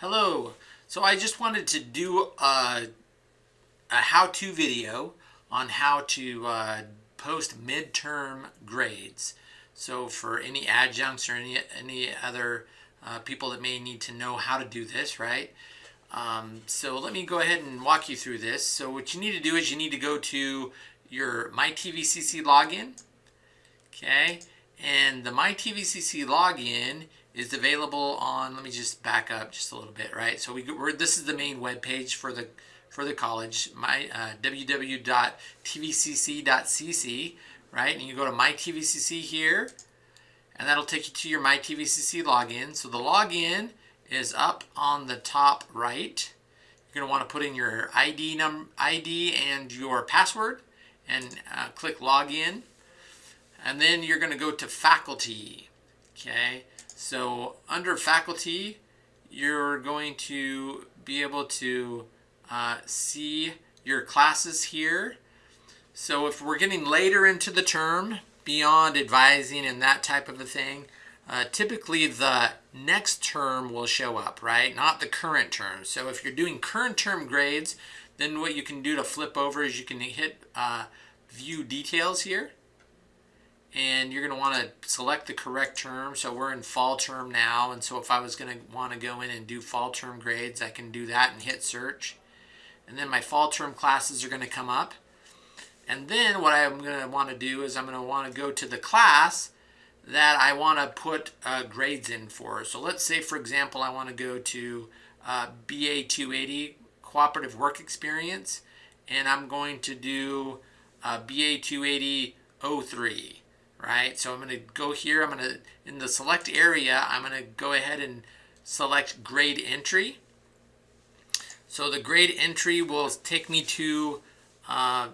Hello. So I just wanted to do a, a how-to video on how to uh, post midterm grades. So for any adjuncts or any, any other uh, people that may need to know how to do this, right? Um, so let me go ahead and walk you through this. So what you need to do is you need to go to your MyTVCC login, okay? And the MyTVCC login is available on, let me just back up just a little bit, right? So we, we're, this is the main web page for the, for the college, my uh, www.tvcc.cc, right? And you go to MyTVCC here, and that'll take you to your MyTVCC login. So the login is up on the top right. You're going to want to put in your ID, num ID and your password and uh, click login. And then you're going to go to faculty. Okay, so under faculty, you're going to be able to uh, see your classes here. So if we're getting later into the term, beyond advising and that type of a thing, uh, typically the next term will show up, right? Not the current term. So if you're doing current term grades, then what you can do to flip over is you can hit uh, view details here and you're going to want to select the correct term. So we're in fall term now, and so if I was going to want to go in and do fall term grades, I can do that and hit search. And then my fall term classes are going to come up. And then what I'm going to want to do is I'm going to want to go to the class that I want to put uh, grades in for. So let's say, for example, I want to go to uh, BA 280 Cooperative Work Experience, and I'm going to do uh, BA 280 03 right? So I'm going to go here, I'm going to, in the select area, I'm going to go ahead and select grade entry. So the grade entry will take me to uh,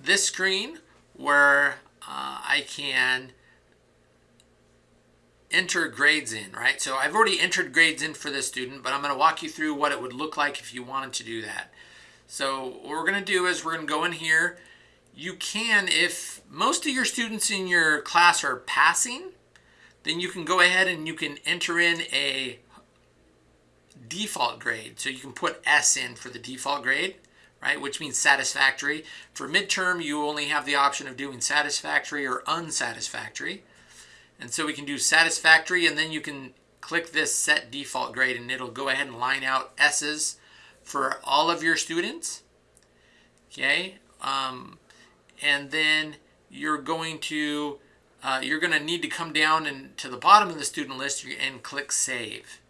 this screen where uh, I can enter grades in, right? So I've already entered grades in for this student, but I'm going to walk you through what it would look like if you wanted to do that. So what we're going to do is we're going to go in here you can, if most of your students in your class are passing, then you can go ahead and you can enter in a default grade. So you can put S in for the default grade, right? Which means satisfactory. For midterm, you only have the option of doing satisfactory or unsatisfactory. And so we can do satisfactory and then you can click this set default grade and it'll go ahead and line out S's for all of your students. Okay. Um, and then you're going to uh, you're going to need to come down and to the bottom of the student list and click save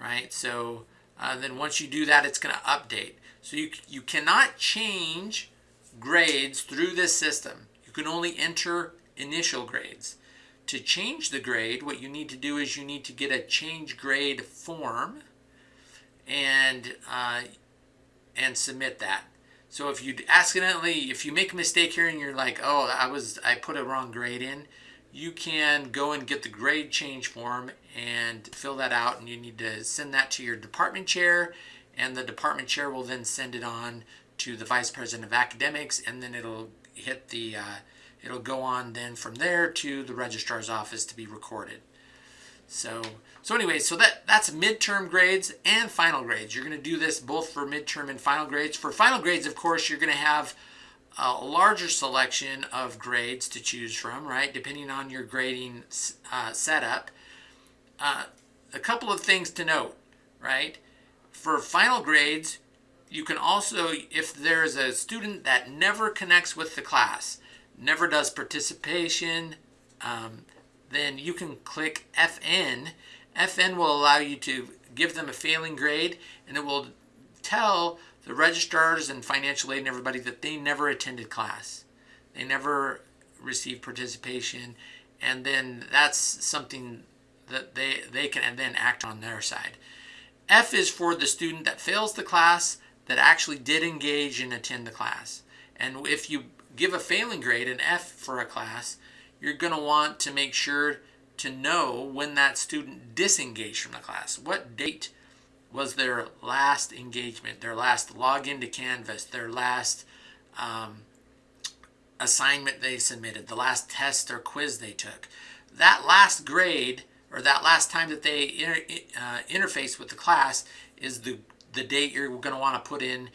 right? So uh, then once you do that it's going to update. So you, you cannot change grades through this system. You can only enter initial grades. To change the grade what you need to do is you need to get a change grade form and uh, and submit that so if you accidentally, if you make a mistake here and you're like, oh, I was, I put a wrong grade in, you can go and get the grade change form and fill that out and you need to send that to your department chair and the department chair will then send it on to the vice president of academics and then it'll hit the, uh, it'll go on then from there to the registrar's office to be recorded. So, so anyway, so that, that's midterm grades and final grades. You're going to do this both for midterm and final grades. For final grades, of course, you're going to have a larger selection of grades to choose from, right, depending on your grading uh, setup. Uh, a couple of things to note, right? For final grades, you can also, if there's a student that never connects with the class, never does participation, um, then you can click FN. FN will allow you to give them a failing grade and it will tell the registrars and financial aid and everybody that they never attended class. They never received participation and then that's something that they, they can then act on their side. F is for the student that fails the class that actually did engage and attend the class. And if you give a failing grade, an F for a class, you're going to want to make sure to know when that student disengaged from the class. What date was their last engagement, their last login to Canvas, their last um, assignment they submitted, the last test or quiz they took. That last grade, or that last time that they inter, uh, interface with the class is the, the date you're going to want to put in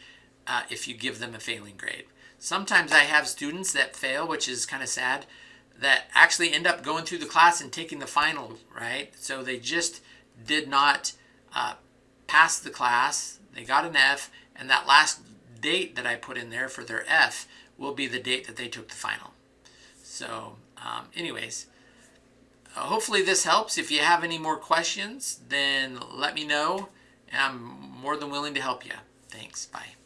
uh, if you give them a failing grade. Sometimes I have students that fail, which is kind of sad, that actually end up going through the class and taking the final, right? So they just did not uh, pass the class, they got an F, and that last date that I put in there for their F will be the date that they took the final. So um, anyways, uh, hopefully this helps. If you have any more questions, then let me know. I'm more than willing to help you. Thanks. Bye.